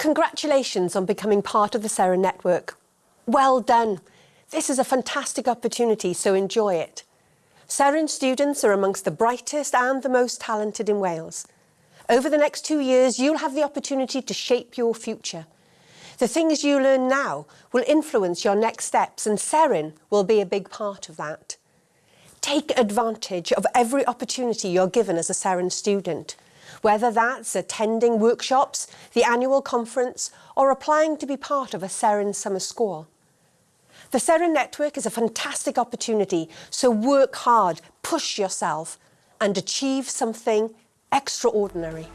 Congratulations on becoming part of the Seren network. Well done. This is a fantastic opportunity, so enjoy it. Seren students are amongst the brightest and the most talented in Wales. Over the next two years, you'll have the opportunity to shape your future. The things you learn now will influence your next steps and Seren will be a big part of that. Take advantage of every opportunity you're given as a Seren student whether that's attending workshops, the annual conference, or applying to be part of a Seren summer school. The Seren Network is a fantastic opportunity, so work hard, push yourself, and achieve something extraordinary.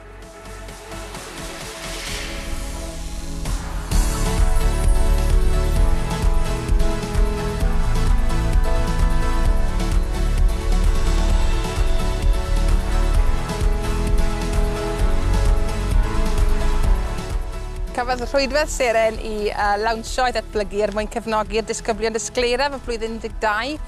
gafodd rhwydwedd seren i uh, lawnsio i ddatblygu er mwyn cefnogi'r disgyblion dysgleiraf y flwyddyn 12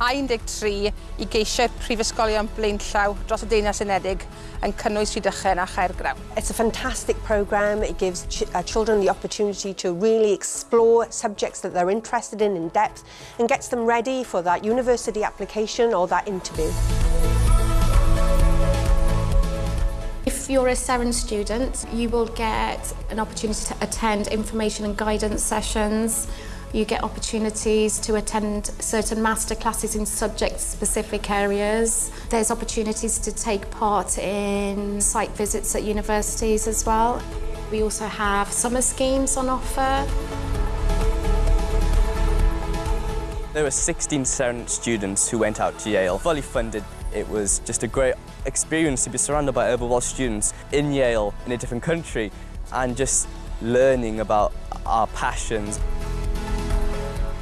a 13 i geisio prifysgolion blaenllaw dros y Deyrnas Unedig yn cynnwys Rhydychen a Chaergrawn. It's a fantastic program. It gives ch uh, children the opportunity to really explore subjects that they're interested in in depth and gets them ready for that university application or that interview. If you're a Seren student, you will get an opportunity to attend information and guidance sessions. You get opportunities to attend certain master classes in subject-specific areas. There's opportunities to take part in site visits at universities as well. We also have summer schemes on offer. There were 16 Seren students who went out to Yale, fully funded. It was just a great experience to be surrounded by other Welsh students in Yale, in a different country, and just learning about our passions.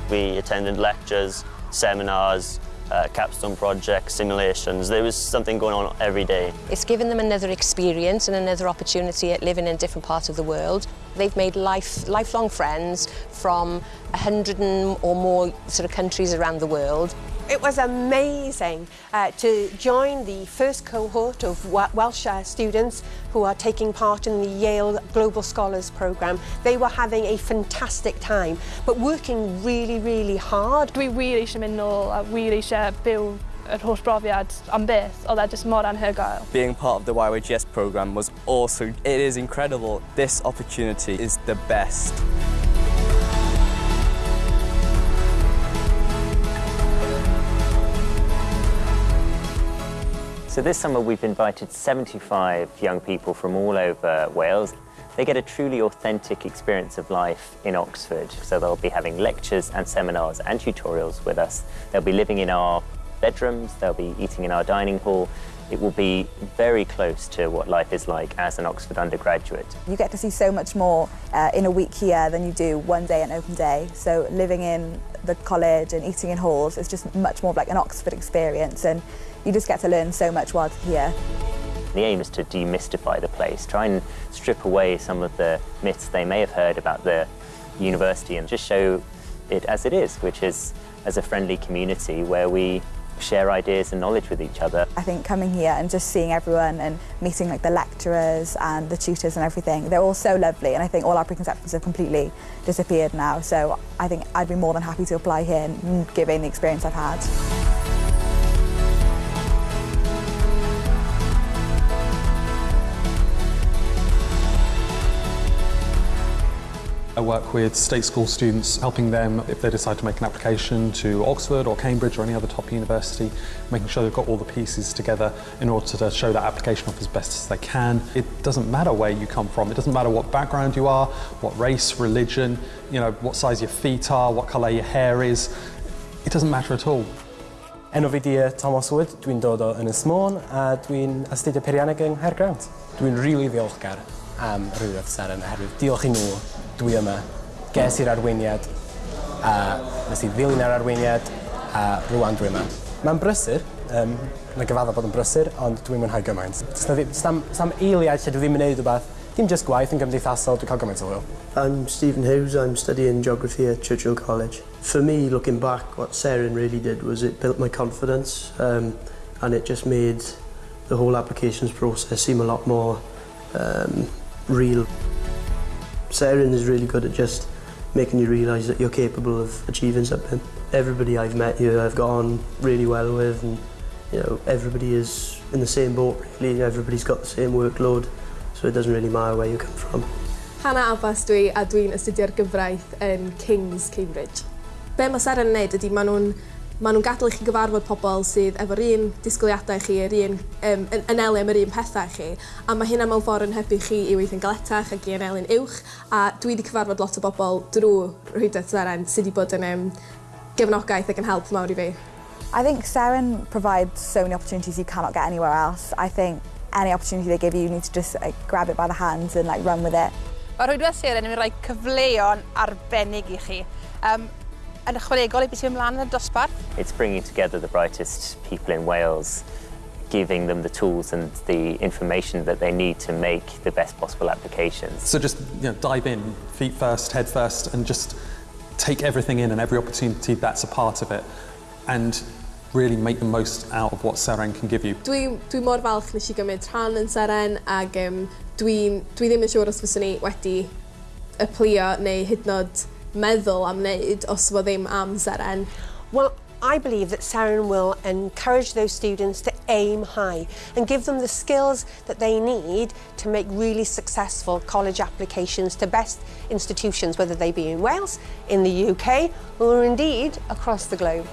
We attended lectures, seminars, uh, capstone projects, simulations. There was something going on every day. It's given them another experience and another opportunity at living in a different part of the world. They've made life, lifelong friends from 100 or more sort of countries around the world. It was amazing uh, to join the first cohort of Welsh students who are taking part in the Yale Global Scholars Programme. They were having a fantastic time, but working really, really hard. Dwi wir eisiau mynd nôl a wir eisiau byw yr holl brofiad am byth, oedd e jyst mor anhygoel. Being part of the YYGS programme was also, it is incredible. This opportunity is the best. So this summer we've invited 75 young people from all over Wales. They get a truly authentic experience of life in Oxford. So they'll be having lectures and seminars and tutorials with us. They'll be living in our bedrooms, they'll be eating in our dining hall. It will be very close to what life is like as an Oxford undergraduate. You get to see so much more uh, in a week here than you do one day an open day. So living in the college and eating in halls is just much more like an Oxford experience. And you just get to learn so much while here. The aim is to demystify the place, try and strip away some of the myths they may have heard about the university and just show it as it is, which is as a friendly community where we share ideas and knowledge with each other. I think coming here and just seeing everyone and meeting like the lecturers and the tutors and everything, they're all so lovely and I think all our preconceptions have completely disappeared now. So I think I'd be more than happy to apply here and give in the experience I've had. I work with state school students, helping them if they decide to make an application to Oxford or Cambridge or any other top university, making sure they've got all the pieces together in order to show that application off as best as they can. It doesn't matter where you come from, it doesn't matter what background you are, what race, religion, you know, what size your feet are, what colour your hair is. It doesn't matter at all. Enw fi di e, Thomas Wood, dwi'n dod o Ynys Môn a dwi'n astudio peirianneg yng Nghaergrawnt. Dwi'n rili really ddiolchgar am rhywbeth seren oherwydd diolch i nhw dwi yma. Ges i'r arweiniad a nes i ddilyn ar arweiniad a rwan dwi yma. Mae'n brysur, um, mae'n gyfadda bod yn brysur, ond dwi'n mwynhau gymaint. Sam, sam eiliad lle dwi ddim yn neud rhywbeth, dim just gwaith yn gymdeithasol, dwi'n cael gymaint o hwyl. I'm Stephen Hughes, I'm studying geography at Churchill College. For me, looking back, what Saren really did was it built my confidence um, and it just made the whole applications process seem a lot more um, real. Sarah is really good at just making you realise that you're capable of achieving something. Everybody I've met here I've got on really well with and you know everybody is in the same boat really everybody's got the same workload so it doesn't really matter where you come from. Hannah Abbas dwi a dwi'n astudio'r gyfraith yn King's Cambridge. Be mae Sarah yn neud ydy maen nhw'n maen nhw'n gadael i chi gyfarfod pobl sydd efo'r un disgwyliadau chi, yr un um, yn, anelu am yr un pethau chi, a mae hynna mewn ffordd yn hybu chi i weithio'n galetach ac i anelu'n uwch, a dwi wedi cyfarfod lot o bobl drwy rhwydau Seren sydd wedi bod yn um, gefnogaeth ac yn help mawr i fi. I think Seren provides so many opportunities you cannot get anywhere else. I think any opportunity they give you, you need to just like, grab it by the hands and like run with it. Mae rhwydwedd Seren yn mynd rhoi cyfleon arbennig i chi. Um, yn ychwanegol i beth sy'n ymlaen yn y dosbarth. It's bringing together the brightest people in Wales, giving them the tools and the information that they need to make the best possible applications. So just you know, dive in, feet first, head first, and just take everything in and every opportunity that's a part of it. And really make the most out of what Seren can give you. Dwi, dwi mor falch nes i gymryd rhan yn Seren ac um, dwi, dwi ddim yn siŵr os fyswn i wedi applio neu hyd nod meddwl am wneud os fo ddim am seren. Well, I believe that Saren will encourage those students to aim high and give them the skills that they need to make really successful college applications to best institutions, whether they be in Wales, in the UK, or indeed across the globe.